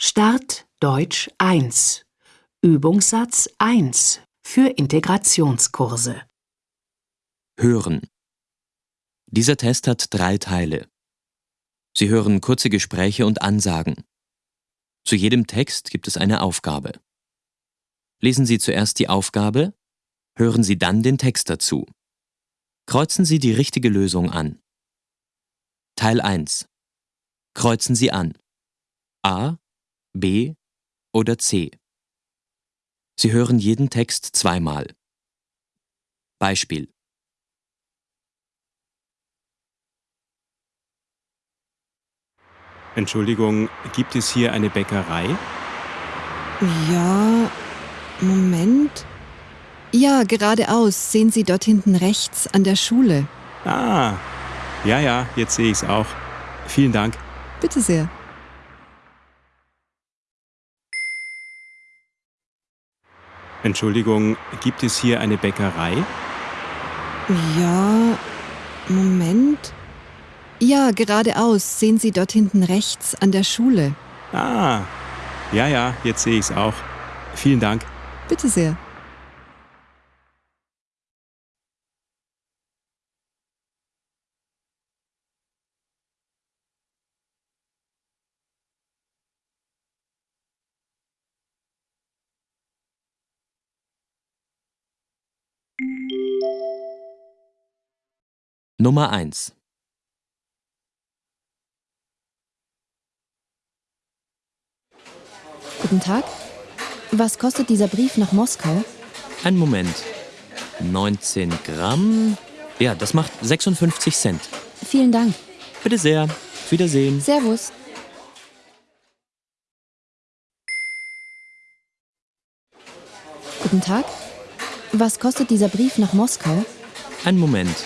Start Deutsch 1. Übungssatz 1 für Integrationskurse. Hören. Dieser Test hat drei Teile. Sie hören kurze Gespräche und Ansagen. Zu jedem Text gibt es eine Aufgabe. Lesen Sie zuerst die Aufgabe, hören Sie dann den Text dazu. Kreuzen Sie die richtige Lösung an. Teil 1. Kreuzen Sie an. A, B oder C. Sie hören jeden Text zweimal. Beispiel. Entschuldigung, gibt es hier eine Bäckerei? Ja, Moment. Ja, geradeaus. Sehen Sie dort hinten rechts an der Schule. Ah, ja, ja, jetzt sehe ich es auch. Vielen Dank. Bitte sehr. Entschuldigung, gibt es hier eine Bäckerei? Ja, Moment. Ja, geradeaus. Sehen Sie dort hinten rechts an der Schule. Ah, ja, ja, jetzt sehe ich es auch. Vielen Dank. Bitte sehr. Nummer 1. Guten Tag. Was kostet dieser Brief nach Moskau? Ein Moment. 19 Gramm. Ja, das macht 56 Cent. Vielen Dank. Bitte sehr. Auf Wiedersehen. Servus. Guten Tag. Was kostet dieser Brief nach Moskau? Ein Moment.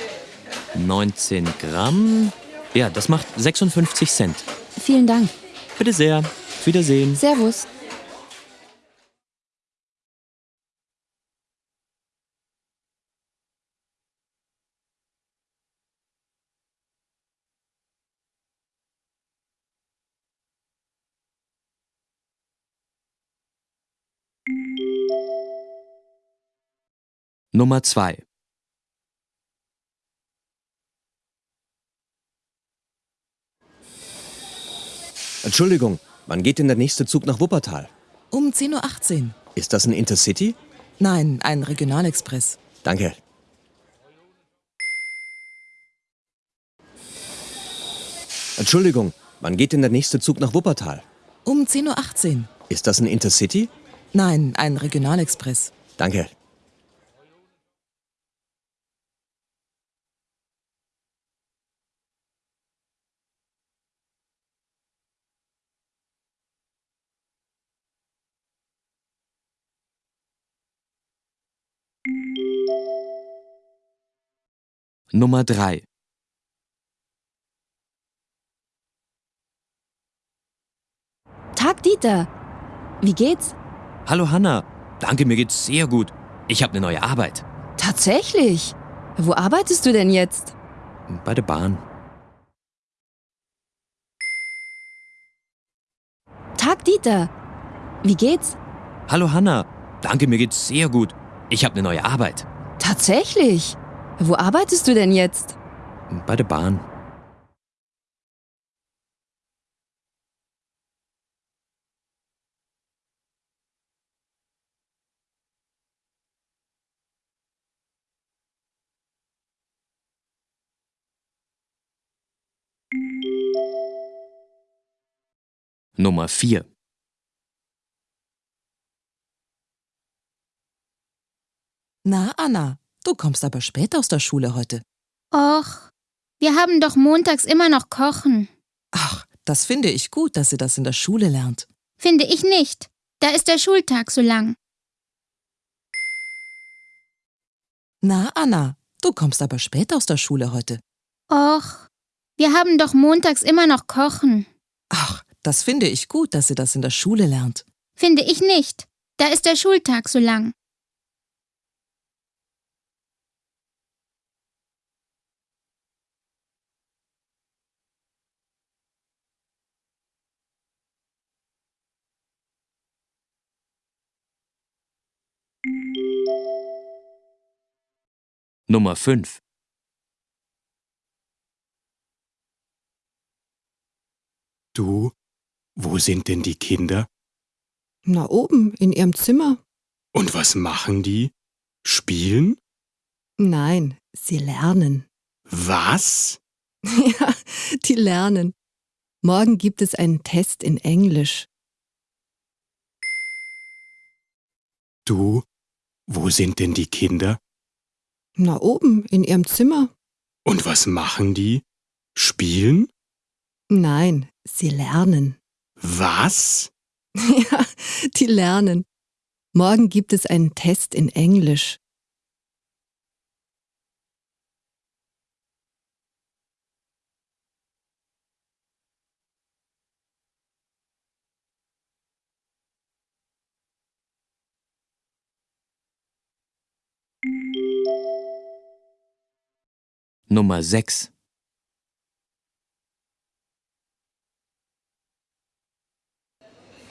19 Gramm. Ja, das macht 56 Cent. Vielen Dank. Bitte sehr. Auf Wiedersehen. Servus. Nummer 2. Entschuldigung, wann geht denn der nächste Zug nach Wuppertal? Um 10.18 Uhr. Ist das ein Intercity? Nein, ein Regionalexpress. Danke. Entschuldigung, wann geht denn der nächste Zug nach Wuppertal? Um 10.18 Uhr. Ist das ein Intercity? Nein, ein Regionalexpress. Danke. Nummer 3. Tag, Dieter. Wie geht's? Hallo Hanna. Danke, mir geht's sehr gut. Ich habe eine neue Arbeit. Tatsächlich. Wo arbeitest du denn jetzt? Bei der Bahn. Tag, Dieter. Wie geht's? Hallo Hanna. Danke, mir geht's sehr gut. Ich habe eine neue Arbeit. Tatsächlich. Wo arbeitest du denn jetzt? Bei der Bahn. Nummer 4. Na, Anna, du kommst aber spät aus der Schule heute. Och, wir haben doch montags immer noch Kochen. Ach, das finde ich gut, dass sie das in der Schule lernt. Finde ich nicht. Da ist der Schultag so lang. Na, Anna, du kommst aber spät aus der Schule heute. Och, wir haben doch montags immer noch Kochen. Ach, das finde ich gut, dass sie das in der Schule lernt. Finde ich nicht. Da ist der Schultag so lang. Nummer 5. Du, wo sind denn die Kinder? Na oben, in ihrem Zimmer. Und was machen die? Spielen? Nein, sie lernen. Was? ja, die lernen. Morgen gibt es einen Test in Englisch. Du, wo sind denn die Kinder? Na oben, in ihrem Zimmer. Und was machen die? Spielen? Nein, sie lernen. Was? ja, die lernen. Morgen gibt es einen Test in Englisch. Nummer 6.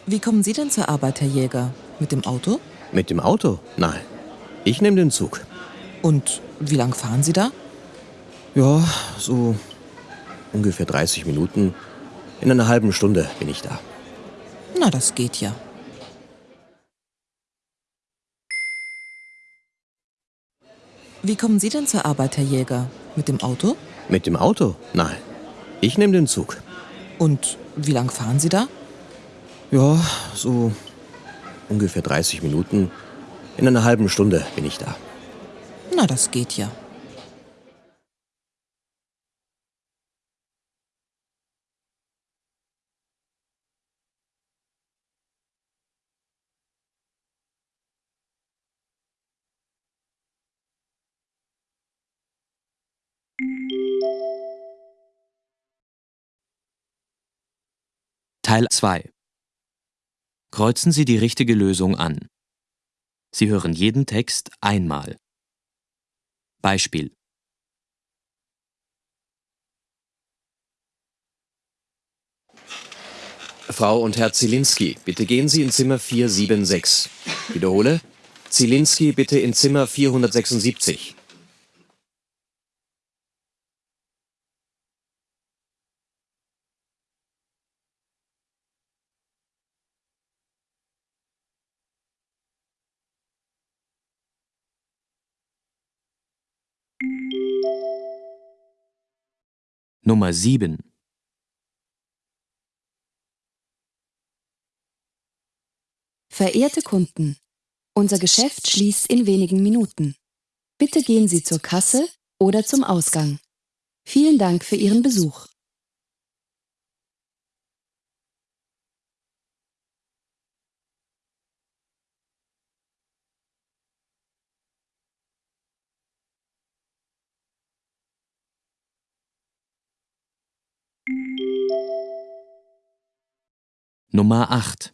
Wie kommen Sie denn zur Arbeit, Herr Jäger? Mit dem Auto? Mit dem Auto? Nein. Ich nehme den Zug. Und wie lang fahren Sie da? Ja, so ungefähr 30 Minuten. In einer halben Stunde bin ich da. Na, das geht ja. Wie kommen Sie denn zur Arbeit, Herr Jäger? Mit dem Auto? Mit dem Auto? Nein. Ich nehme den Zug. Und wie lang fahren Sie da? Ja, so ungefähr 30 Minuten. In einer halben Stunde bin ich da. Na, das geht ja. Teil 2. Kreuzen Sie die richtige Lösung an. Sie hören jeden Text einmal. Beispiel. Frau und Herr Zielinski, bitte gehen Sie in Zimmer 476. Wiederhole. Zielinski, bitte in Zimmer 476. Nummer 7. Verehrte Kunden, unser Geschäft schließt in wenigen Minuten. Bitte gehen Sie zur Kasse oder zum Ausgang. Vielen Dank für Ihren Besuch. Nummer 8.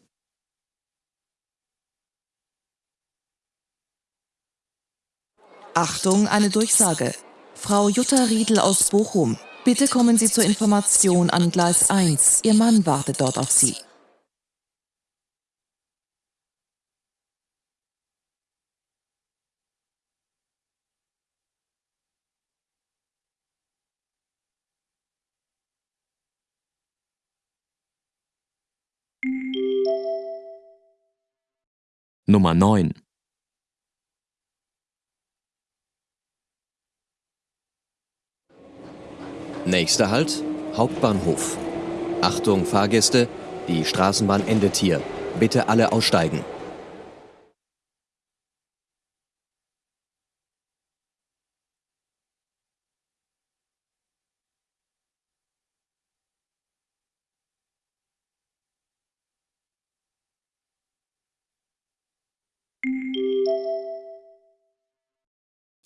Achtung, eine Durchsage. Frau Jutta Riedel aus Bochum, bitte kommen Sie zur Information an Gleis 1. Ihr Mann wartet dort auf Sie. Nummer 9. Nächster Halt, Hauptbahnhof. Achtung, Fahrgäste, die Straßenbahn endet hier. Bitte alle aussteigen.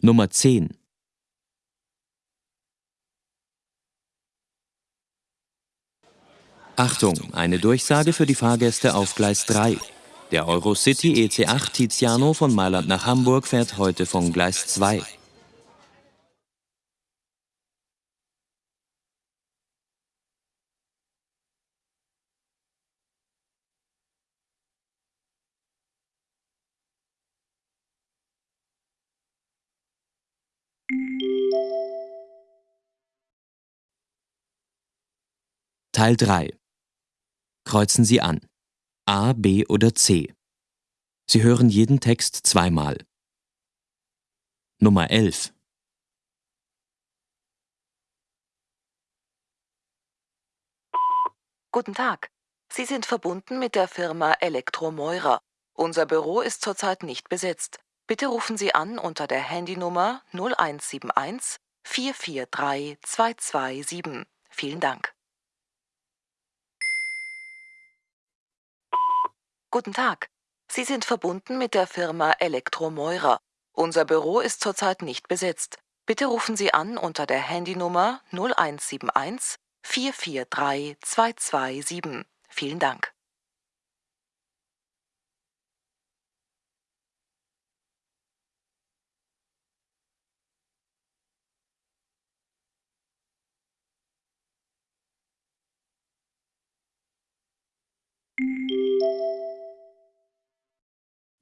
Nummer 10. Achtung, eine Durchsage für die Fahrgäste auf Gleis 3. Der Eurocity EC8 Tiziano von Mailand nach Hamburg fährt heute von Gleis 2. Teil 3 Kreuzen Sie an. A, B oder C. Sie hören jeden Text zweimal. Nummer 11 Guten Tag. Sie sind verbunden mit der Firma Elektromeurer. Unser Büro ist zurzeit nicht besetzt. Bitte rufen Sie an unter der Handynummer 0171 443 227. Vielen Dank. Guten Tag. Sie sind verbunden mit der Firma Elektromeurer. Unser Büro ist zurzeit nicht besetzt. Bitte rufen Sie an unter der Handynummer 0171 443 227. Vielen Dank.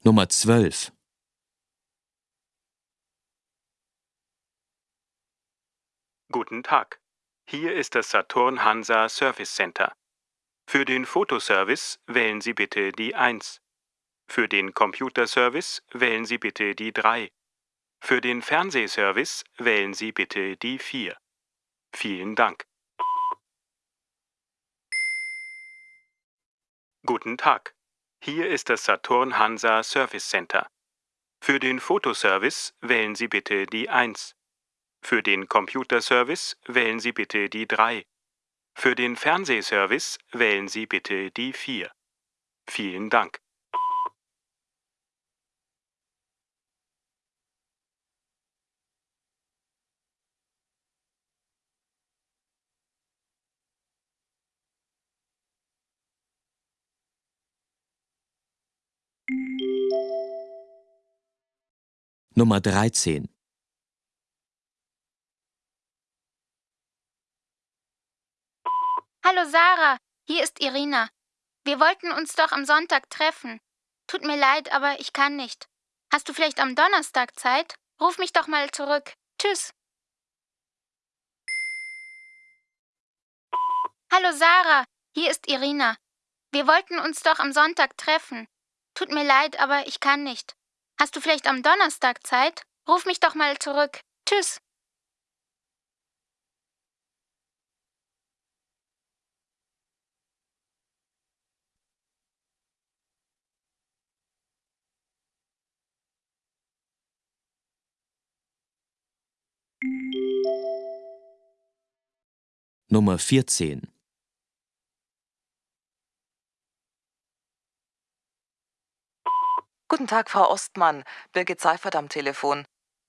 Nummer 12 Guten Tag. Hier ist das Saturn Hansa Service Center. Für den Fotoservice wählen Sie bitte die 1. Für den Computerservice wählen Sie bitte die 3. Für den Fernsehservice wählen Sie bitte die 4. Vielen Dank. Guten Tag. Hier ist das Saturn Hansa Service Center. Für den Fotoservice wählen Sie bitte die 1. Für den Computerservice wählen Sie bitte die 3. Für den Fernsehservice wählen Sie bitte die 4. Vielen Dank. Nummer 13 Hallo Sarah, hier ist Irina. Wir wollten uns doch am Sonntag treffen. Tut mir leid, aber ich kann nicht. Hast du vielleicht am Donnerstag Zeit? Ruf mich doch mal zurück. Tschüss. Hallo Sarah, hier ist Irina. Wir wollten uns doch am Sonntag treffen. Tut mir leid, aber ich kann nicht. Hast du vielleicht am Donnerstag Zeit? Ruf mich doch mal zurück. Tschüss. Nummer 14 Guten Tag, Frau Ostmann. Birgit Seifert am Telefon.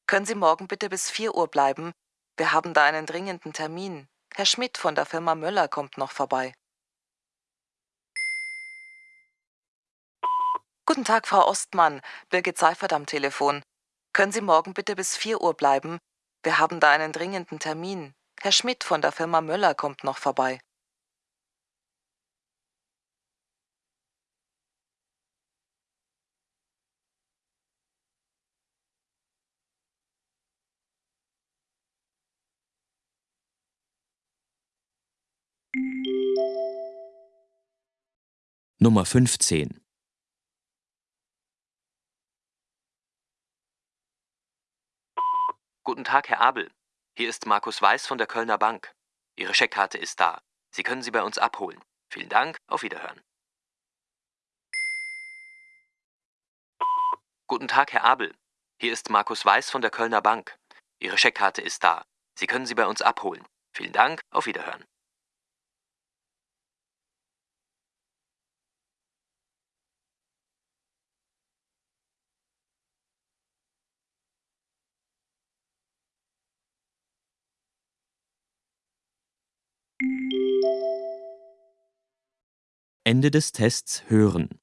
Können Sie morgen bitte bis 4 Uhr bleiben? Wir haben da einen dringenden Termin. Herr Schmidt von der Firma Möller kommt noch vorbei. Guten Tag, Frau Ostmann. Birgit Seifert am Telefon. Können Sie morgen bitte bis 4 Uhr bleiben? Wir haben da einen dringenden Termin. Herr Schmidt von der Firma Möller kommt noch vorbei. Nummer 15 Guten Tag, Herr Abel. Hier ist Markus Weiß von der Kölner Bank. Ihre Scheckkarte ist da. Sie können sie bei uns abholen. Vielen Dank, auf Wiederhören. Guten Tag, Herr Abel. Hier ist Markus Weiß von der Kölner Bank. Ihre Scheckkarte ist da. Sie können sie bei uns abholen. Vielen Dank, auf Wiederhören. Ende des Tests hören.